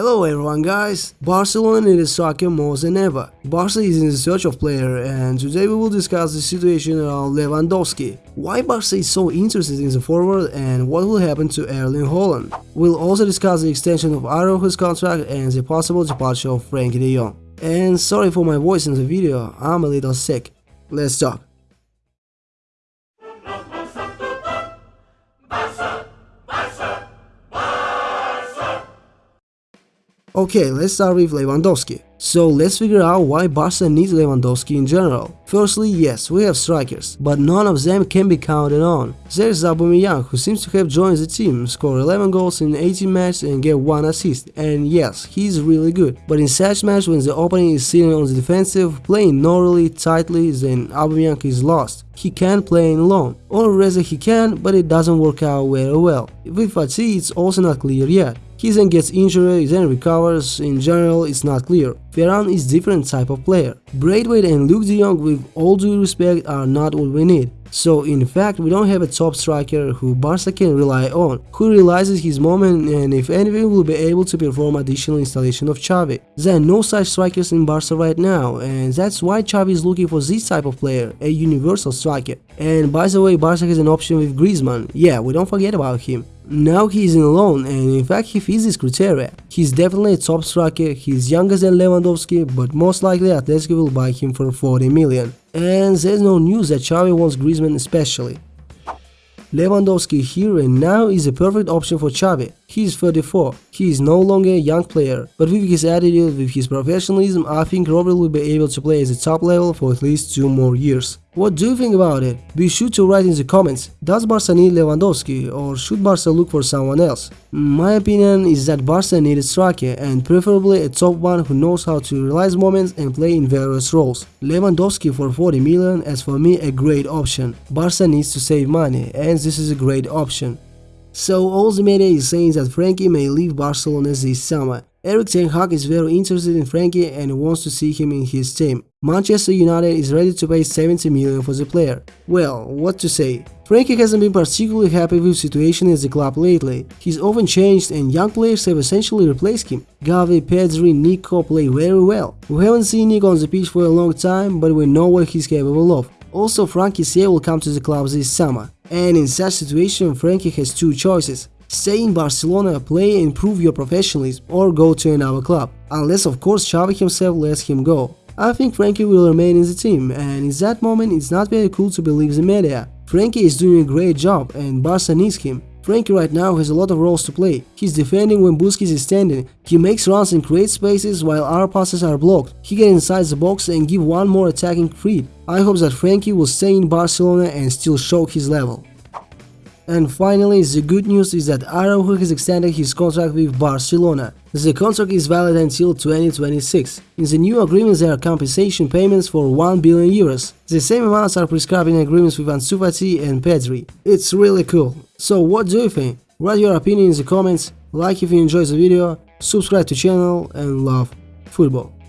Hello everyone guys, Barcelona needs striker more than ever. Barca is in search of player and today we will discuss the situation around Lewandowski. Why Barca is so interested in the forward and what will happen to Erling Haaland. We'll also discuss the extension of Araujo's contract and the possible departure of Frenkie de Jong. And sorry for my voice in the video, I'm a little sick. Let's talk. Okay, let's start with Lewandowski. So let's figure out why Barca needs Lewandowski in general. Firstly, yes, we have strikers, but none of them can be counted on. There's Aubameyang, who seems to have joined the team, scored 11 goals in 18 matches and get 1 assist, and yes, he's really good. But in such matches when the opponent is sitting on the defensive, playing normally, tightly, then Aubameyang is lost. He can't play in alone, or rather he can, but it doesn't work out very well. With Fati it's also not clear yet. He then gets injured, then recovers, in general it's not clear. Ferran is different type of player. Braithwaite and Luuk de Jong with all due respect are not what we need. So in fact we don't have a top striker who Barca can rely on, who realizes his moment and if anything will be able to perform additional installation of Xavi. There are no such strikers in Barca right now and that's why Xavi is looking for this type of player, a universal striker. And by the way Barca has an option with Griezmann, yeah we don't forget about him. Now he is in loan and in fact he fits this criteria. He's definitely a top striker, he's younger than Lewandowski but most likely Atletico will buy him for 40 million. And there's no news that Xavi wants Griezmann especially. Lewandowski here and now is a perfect option for Xavi. He is 34, he is no longer a young player, but with his attitude, with his professionalism, I think Robert will be able to play at the top level for at least 2 more years. What do you think about it? Be sure to write in the comments. Does Barca need Lewandowski or should Barca look for someone else? My opinion is that Barca needs striker and preferably a top one who knows how to realize moments and play in various roles. Lewandowski for 40 million is for me a great option. Barca needs to save money and this is a great option. So all the media is saying that Frankie may leave Barcelona this summer. Erik Ten Hag is very interested in Frankie and wants to see him in his team. Manchester United is ready to pay 70 million for the player. Well, what to say? Frankie hasn't been particularly happy with situation at the club lately. He's often changed and young players have essentially replaced him. Gavi, Pedri, Nico play very well. We haven't seen Nico on the pitch for a long time, but we know what he's capable of. Also, Franck Kessié will come to the club this summer. And in such situation, Frankie has two choices. Stay in Barcelona, play and prove your professionalism, or go to another club. Unless of course Xavi himself lets him go. I think Frankie will remain in the team, and in that moment it's not very cool to believe the media. Frankie is doing a great job, and Barca needs him. Frenkie right now has a lot of roles to play. He's defending when Busquets is standing, he makes runs and creates spaces while our passes are blocked, he gets inside the box and give one more attacking feed. I hope that Frankie will stay in Barcelona and still show his level. And finally, the good news is that Araujo has extended his contract with Barcelona. The contract is valid until 2026. In the new agreement there are compensation payments for 1 billion euros. The same amounts are prescribed in agreements with Ansu Fati and Pedri. It's really cool. So what do you think? Write your opinion in the comments, like if you enjoyed the video, subscribe to channel and love football.